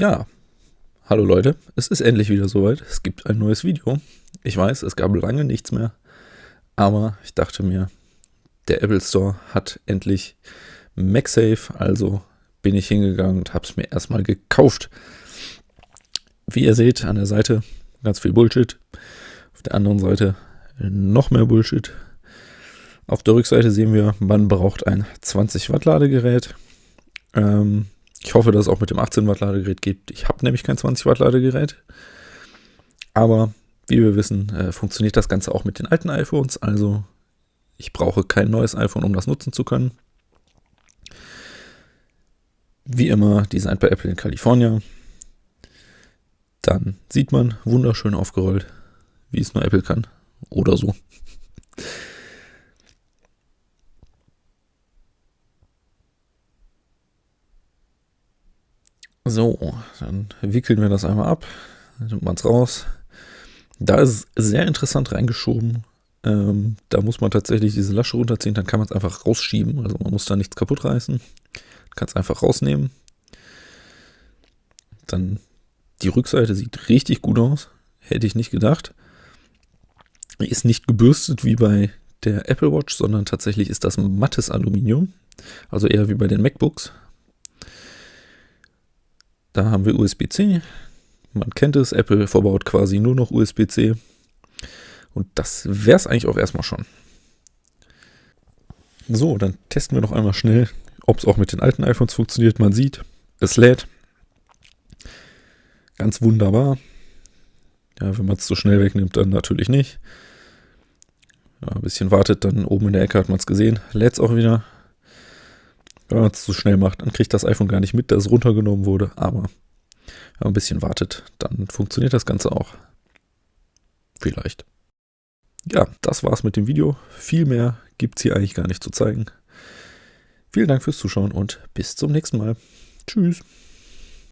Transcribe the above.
Ja, hallo Leute, es ist endlich wieder soweit. Es gibt ein neues Video. Ich weiß, es gab lange nichts mehr, aber ich dachte mir, der Apple Store hat endlich MagSafe, also bin ich hingegangen und habe es mir erstmal gekauft. Wie ihr seht, an der Seite ganz viel Bullshit, auf der anderen Seite noch mehr Bullshit. Auf der Rückseite sehen wir, man braucht ein 20 Watt Ladegerät. Ähm, ich hoffe, dass es auch mit dem 18 Watt Ladegerät geht. Ich habe nämlich kein 20 Watt Ladegerät. Aber wie wir wissen, äh, funktioniert das Ganze auch mit den alten iPhones. Also ich brauche kein neues iPhone, um das nutzen zu können. Wie immer, designt bei Apple in Kalifornien. Dann sieht man wunderschön aufgerollt, wie es nur Apple kann. Oder so. So, dann wickeln wir das einmal ab, nimmt man es raus. Da ist es sehr interessant reingeschoben. Ähm, da muss man tatsächlich diese Lasche runterziehen, dann kann man es einfach rausschieben. Also man muss da nichts kaputt reißen. Kann es einfach rausnehmen. Dann die Rückseite sieht richtig gut aus. Hätte ich nicht gedacht. Ist nicht gebürstet wie bei der Apple Watch, sondern tatsächlich ist das mattes Aluminium. Also eher wie bei den MacBooks. Da haben wir USB-C. Man kennt es, Apple verbaut quasi nur noch USB-C. Und das wäre es eigentlich auch erstmal schon. So, dann testen wir noch einmal schnell, ob es auch mit den alten iPhones funktioniert. Man sieht, es lädt. Ganz wunderbar. Ja, wenn man es zu schnell wegnimmt, dann natürlich nicht. Ja, ein bisschen wartet, dann oben in der Ecke hat man es gesehen. Lädt es auch wieder. Wenn man es zu schnell macht, dann kriegt das iPhone gar nicht mit, dass es runtergenommen wurde. Aber wenn man ein bisschen wartet, dann funktioniert das Ganze auch. Vielleicht. Ja, das war's mit dem Video. Viel mehr gibt es hier eigentlich gar nicht zu zeigen. Vielen Dank fürs Zuschauen und bis zum nächsten Mal. Tschüss.